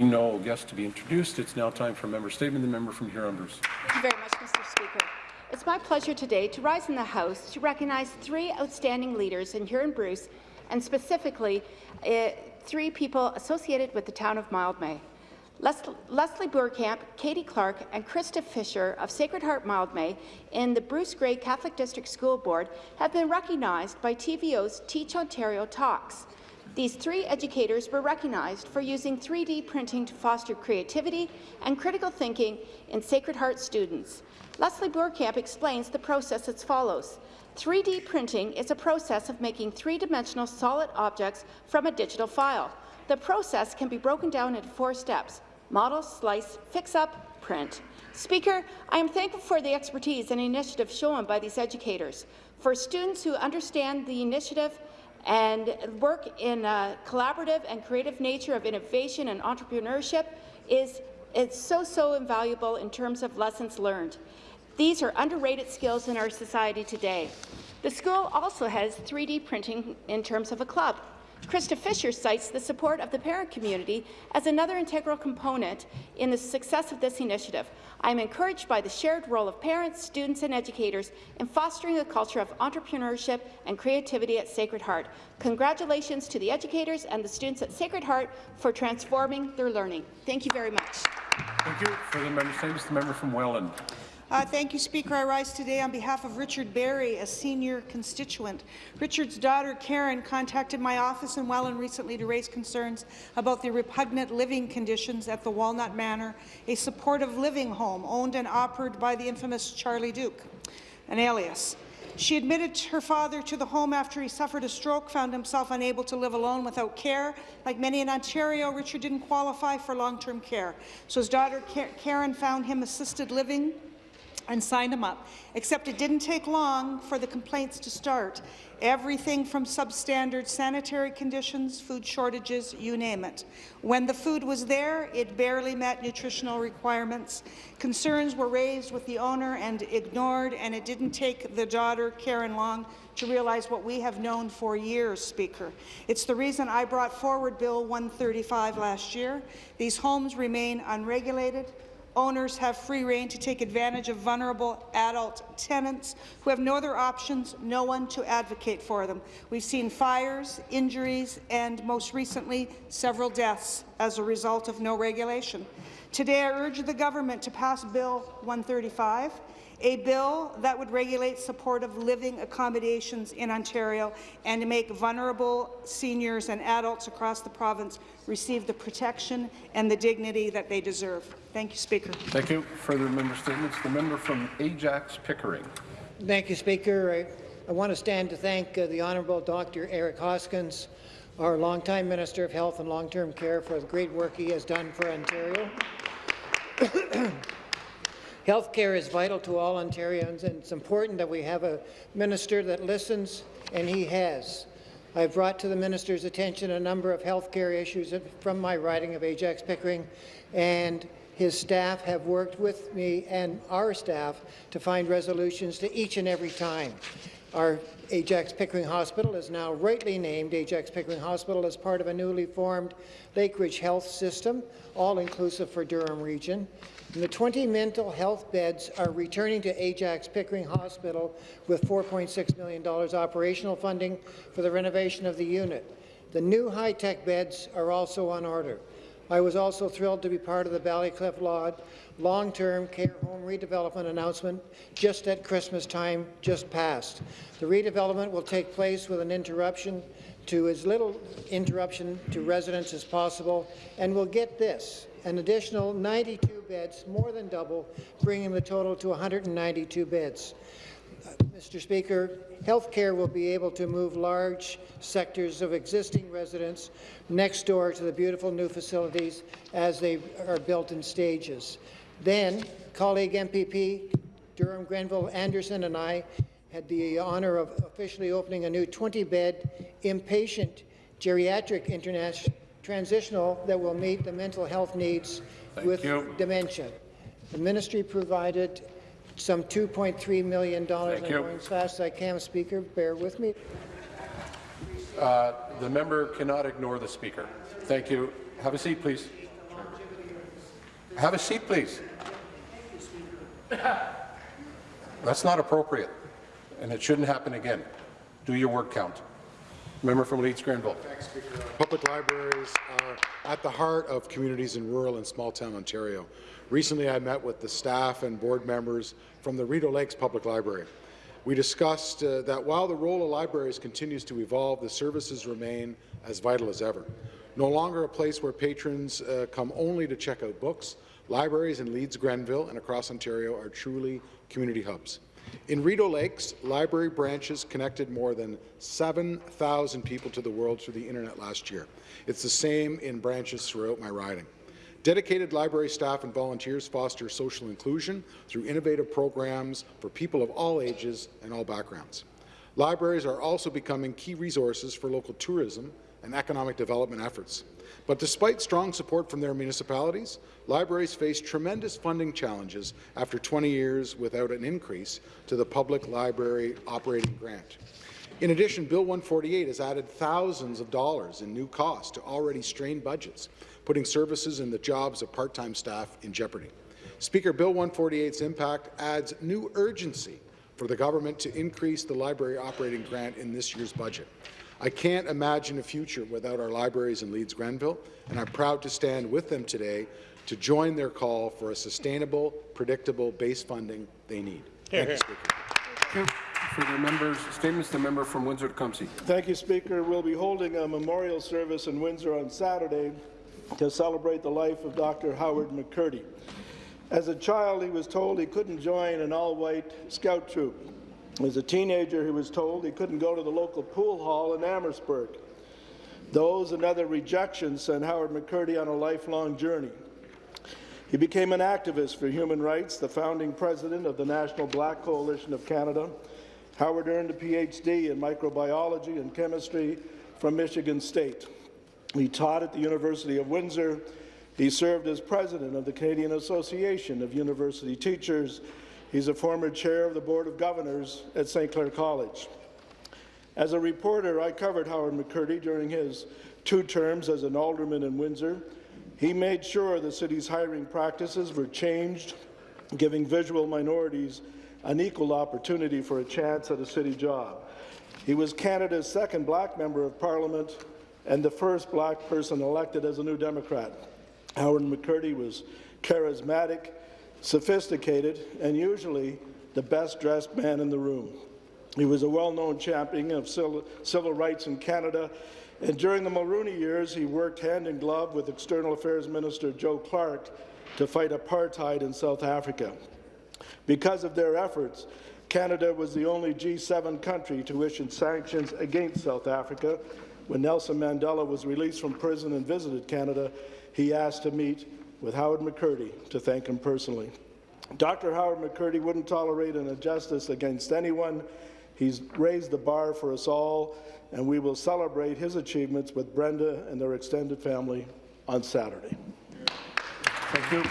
No guests to be introduced. It's now time for a member statement. The member from Huron-Bruce. Thank you very much, Mr. Speaker. It's my pleasure today to rise in the House to recognize three outstanding leaders in Huron-Bruce, and specifically uh, three people associated with the town of Mildmay. Les Leslie Boerkamp, Katie Clark, and Krista Fisher of Sacred Heart Mildmay in the Bruce Grey Catholic District School Board have been recognized by TVO's Teach Ontario Talks. These three educators were recognized for using 3D printing to foster creativity and critical thinking in Sacred Heart students. Leslie Boerkamp explains the process as follows. 3D printing is a process of making three-dimensional solid objects from a digital file. The process can be broken down into four steps, model, slice, fix-up, print. Speaker, I am thankful for the expertise and initiative shown by these educators. For students who understand the initiative and work in a collaborative and creative nature of innovation and entrepreneurship is it's so, so invaluable in terms of lessons learned. These are underrated skills in our society today. The school also has 3D printing in terms of a club. Krista Fisher cites the support of the parent community as another integral component in the success of this initiative. I am encouraged by the shared role of parents, students and educators in fostering a culture of entrepreneurship and creativity at Sacred Heart. Congratulations to the educators and the students at Sacred Heart for transforming their learning. Thank you very much. Thank you. For the member statements, the member from Welland. Uh, thank you, Speaker. I rise today on behalf of Richard Berry, a senior constituent. Richard's daughter, Karen, contacted my office in Welland recently to raise concerns about the repugnant living conditions at the Walnut Manor, a supportive living home owned and operated by the infamous Charlie Duke, an alias. She admitted her father to the home after he suffered a stroke, found himself unable to live alone without care. Like many in Ontario, Richard didn't qualify for long-term care, so his daughter Karen found him assisted living and signed them up, except it didn't take long for the complaints to start. Everything from substandard sanitary conditions, food shortages, you name it. When the food was there, it barely met nutritional requirements. Concerns were raised with the owner and ignored, and it didn't take the daughter, Karen Long, to realize what we have known for years, Speaker. It's the reason I brought forward Bill 135 last year. These homes remain unregulated, Owners have free rein to take advantage of vulnerable adult tenants who have no other options, no one to advocate for them. We've seen fires, injuries, and most recently, several deaths as a result of no regulation. Today, I urge the government to pass Bill 135 a bill that would regulate supportive living accommodations in Ontario and to make vulnerable seniors and adults across the province receive the protection and the dignity that they deserve. Thank you, Speaker. Thank you. Further member statements. The member from Ajax Pickering. Thank you, Speaker. I, I want to stand to thank uh, the Honourable Dr. Eric Hoskins, our longtime Minister of Health and Long-Term Care, for the great work he has done for Ontario. Healthcare is vital to all Ontarians, and it's important that we have a minister that listens, and he has. I've brought to the minister's attention a number of healthcare issues from my riding of Ajax Pickering, and his staff have worked with me and our staff to find resolutions to each and every time. Our Ajax Pickering Hospital is now rightly named Ajax Pickering Hospital as part of a newly formed Lakeridge Health System, all-inclusive for Durham Region. And the 20 mental health beds are returning to Ajax Pickering Hospital with $4.6 million operational funding for the renovation of the unit. The new high-tech beds are also on order. I was also thrilled to be part of the Ballycliffe Lodge long-term care home redevelopment announcement just at Christmas time just passed. The redevelopment will take place with an interruption to as little interruption to residents as possible, and we'll get this, an additional 92 beds, more than double, bringing the total to 192 beds. Mr. Speaker, healthcare will be able to move large sectors of existing residents next door to the beautiful new facilities as they are built in stages. Then, colleague MPP Durham Granville Anderson and I had the honour of officially opening a new 20-bed inpatient geriatric international transitional that will meet the mental health needs Thank with you. dementia. The ministry provided some $2.3 million. I'm going as fast as I can, Speaker. Bear with me. Uh, the member cannot ignore the Speaker. Thank you. Have a seat, please. Have a seat, please. That's not appropriate, and it shouldn't happen again. Do your word count. Member from Leeds Grenville. Thanks, Speaker. Public libraries are at the heart of communities in rural and small-town Ontario. Recently, I met with the staff and board members from the Rideau Lakes Public Library. We discussed uh, that while the role of libraries continues to evolve, the services remain as vital as ever. No longer a place where patrons uh, come only to check out books, libraries in Leeds, Grenville, and across Ontario are truly community hubs. In Rideau Lakes, library branches connected more than 7,000 people to the world through the internet last year. It's the same in branches throughout my riding. Dedicated library staff and volunteers foster social inclusion through innovative programs for people of all ages and all backgrounds. Libraries are also becoming key resources for local tourism and economic development efforts. But despite strong support from their municipalities, libraries face tremendous funding challenges after 20 years without an increase to the public library operating grant. In addition, Bill 148 has added thousands of dollars in new costs to already strained budgets, putting services and the jobs of part-time staff in jeopardy. Speaker, Bill 148's impact adds new urgency for the government to increase the library operating grant in this year's budget. I can't imagine a future without our libraries in Leeds Grenville, and I'm proud to stand with them today to join their call for a sustainable, predictable base funding they need. Thank you, Speaker. For the members' statements, the member from Windsor-Tecumseh. Thank you, Speaker. We'll be holding a memorial service in Windsor on Saturday to celebrate the life of Dr. Howard McCurdy. As a child, he was told he couldn't join an all-white scout troop. As a teenager, he was told he couldn't go to the local pool hall in Amherstburg. Those and other rejections sent Howard McCurdy on a lifelong journey. He became an activist for human rights, the founding president of the National Black Coalition of Canada. Howard earned a PhD in microbiology and chemistry from Michigan State. He taught at the University of Windsor. He served as president of the Canadian Association of University Teachers. He's a former chair of the Board of Governors at St. Clair College. As a reporter, I covered Howard McCurdy during his two terms as an alderman in Windsor. He made sure the city's hiring practices were changed, giving visual minorities an equal opportunity for a chance at a city job. He was Canada's second black member of parliament and the first black person elected as a New Democrat. Howard McCurdy was charismatic, sophisticated, and usually the best-dressed man in the room. He was a well-known champion of civil rights in Canada, and during the Mulroney years, he worked hand in glove with External Affairs Minister Joe Clark to fight apartheid in South Africa. Because of their efforts, Canada was the only G7 country to issue sanctions against South Africa. When Nelson Mandela was released from prison and visited Canada, he asked to meet with Howard McCurdy to thank him personally. Dr. Howard McCurdy wouldn't tolerate an injustice against anyone. He's raised the bar for us all, and we will celebrate his achievements with Brenda and their extended family on Saturday. Thank you.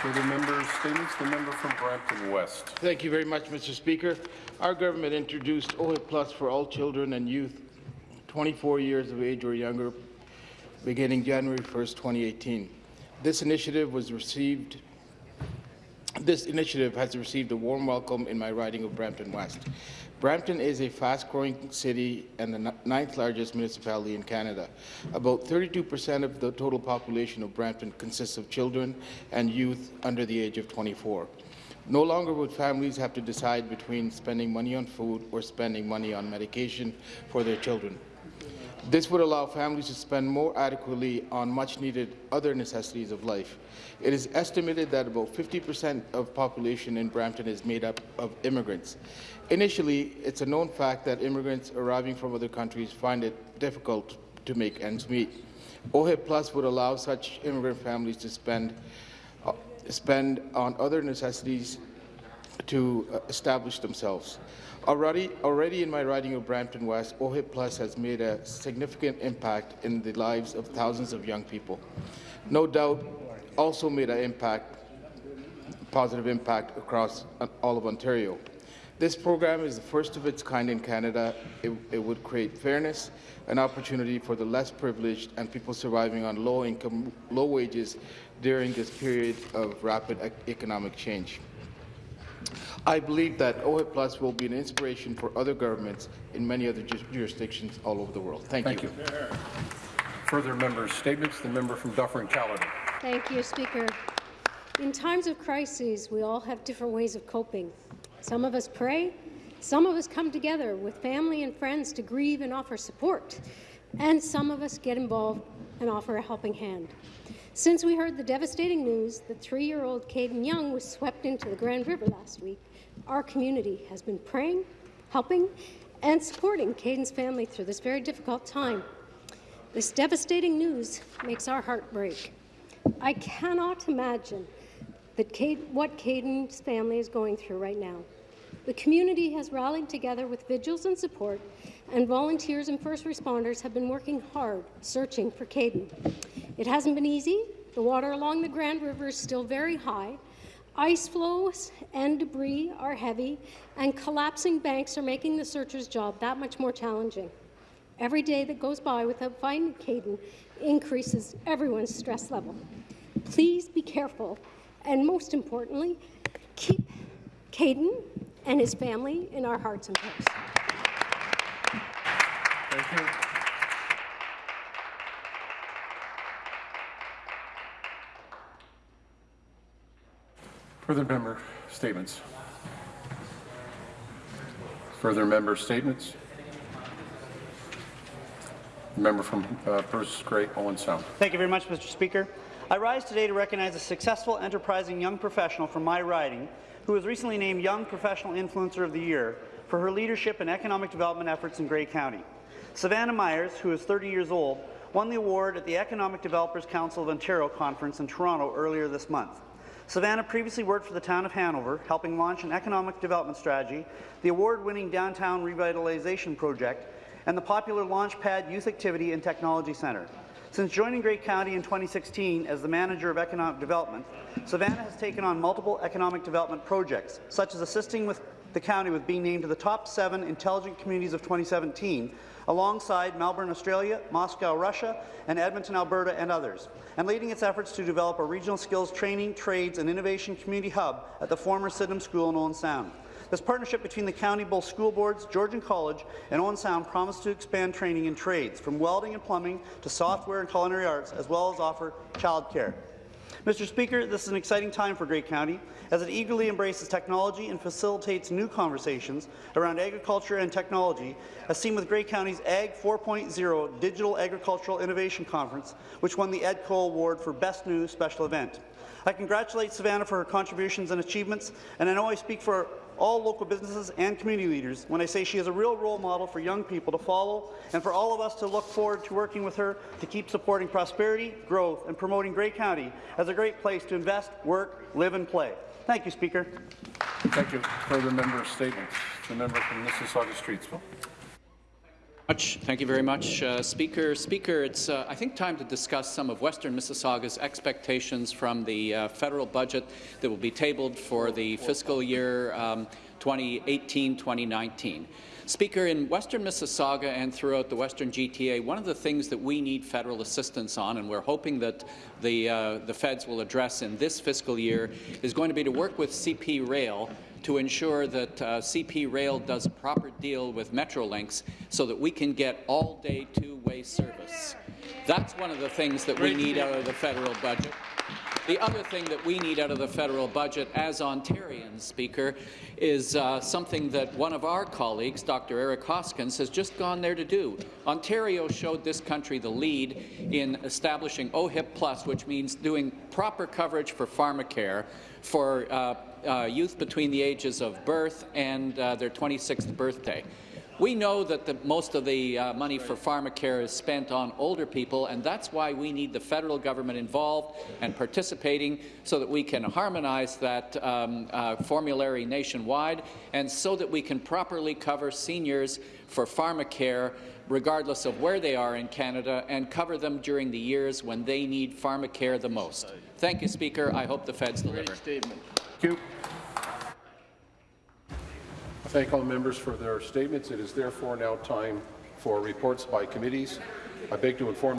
For the members' statements, the member from Brampton West. Thank you very much, Mr. Speaker. Our government introduced OHIP Plus for all children and youth 24 years of age or younger beginning January 1st, 2018. This initiative was received this initiative has received a warm welcome in my riding of Brampton West. Brampton is a fast-growing city and the ninth largest municipality in Canada. About 32% of the total population of Brampton consists of children and youth under the age of 24. No longer would families have to decide between spending money on food or spending money on medication for their children. This would allow families to spend more adequately on much-needed other necessities of life. It is estimated that about 50% of population in Brampton is made up of immigrants. Initially, it's a known fact that immigrants arriving from other countries find it difficult to make ends meet. OHIP Plus would allow such immigrant families to spend, uh, spend on other necessities to uh, establish themselves. Already, already in my riding of Brampton West, OHIP Plus has made a significant impact in the lives of thousands of young people. No doubt, also made an impact, positive impact across all of Ontario. This program is the first of its kind in Canada. It, it, would create fairness and opportunity for the less privileged and people surviving on low income, low wages during this period of rapid economic change. I believe that OHIP Plus will be an inspiration for other governments in many other ju- jurisdictions all over the world. Thank, Thank you. Further members' statements. The member from Dufferin Caledon. Thank you, Speaker. In times of crises, we all have different ways of coping. Some of us pray, some of us come together with family and friends to grieve and offer support, and some of us get involved and offer a helping hand. Since we heard the devastating news that three-year-old Caden Young was swept into the Grand River last week, our community has been praying, helping, and supporting Caden's family through this very difficult time. This devastating news makes our heart break. I cannot imagine that Cade, what Caden's family is going through right now. The community has rallied together with vigils and support, and volunteers and first responders have been working hard searching for Caden. It hasn't been easy. The water along the Grand River is still very high. Ice floes and debris are heavy, and collapsing banks are making the searchers' job that much more challenging. Every day that goes by without finding Caden increases everyone's stress level. Please be careful, and most importantly, keep Caden and his family in our hearts and prayers. Thank you. Further member statements. Further member statements. Member from uh, Bruce Grey, Owen Sound. Thank you very much, Mr. Speaker. I rise today to recognize a successful, enterprising young professional from my riding who was recently named Young Professional Influencer of the Year for her leadership in economic development efforts in Grey County. Savannah Myers, who is 30 years old, won the award at the Economic Developers Council of Ontario conference in Toronto earlier this month. Savannah previously worked for the town of Hanover, helping launch an economic development strategy, the award-winning Downtown Revitalization Project, and the popular Launchpad Youth Activity and Technology Centre. Since joining Grey County in 2016 as the Manager of Economic Development, Savannah has taken on multiple economic development projects, such as assisting with the county with being named to the top seven intelligent communities of 2017, alongside Melbourne, Australia, Moscow, Russia, and Edmonton, Alberta, and others, and leading its efforts to develop a regional skills training, trades, and innovation community hub at the former Sydenham School in Owen Sound. This partnership between the county, both school boards, Georgian College, and Owen Sound promised to expand training in trades, from welding and plumbing to software and culinary arts, as well as offer childcare. Mr. Speaker, this is an exciting time for Grey County as it eagerly embraces technology and facilitates new conversations around agriculture and technology, as seen with Grey County's Ag 4.0 Digital Agricultural Innovation Conference, which won the EDCO Award for Best New Special Event. I congratulate Savannah for her contributions and achievements, and I know I speak for all local businesses and community leaders when I say she is a real role model for young people to follow and for all of us to look forward to working with her to keep supporting prosperity, growth, and promoting Grey County as a great place to invest, work, live, and play. Thank you, Speaker. Thank you. Further member statements. The member from Mississauga Streetsville. Much. Thank you very much, uh, Speaker. Speaker, it's, uh, I think, time to discuss some of Western Mississauga's expectations from the uh, federal budget that will be tabled for the fiscal year um, 2018-2019. Speaker, in Western Mississauga and throughout the Western GTA, one of the things that we need federal assistance on, and we're hoping that the, uh, the feds will address in this fiscal year, is going to be to work with CP Rail to ensure that uh, CP Rail does a proper deal with Metrolinx so that we can get all-day two-way service. That's one of the things that we need out of the federal budget. The other thing that we need out of the federal budget as Ontarians, Speaker, is uh, something that one of our colleagues, Dr. Eric Hoskins, has just gone there to do. Ontario showed this country the lead in establishing OHIP Plus, which means doing proper coverage for pharmacare for uh, uh, youth between the ages of birth and uh, their 26th birthday. We know that the, most of the uh, money for pharmacare is spent on older people, and that's why we need the federal government involved and participating so that we can harmonize that um, uh, formulary nationwide and so that we can properly cover seniors for pharmacare regardless of where they are in Canada and cover them during the years when they need pharmacare the most. Thank you, Speaker. I hope the feds deliver. Thank you. I thank all members for their statements. It is therefore now time for reports by committees. I beg to inform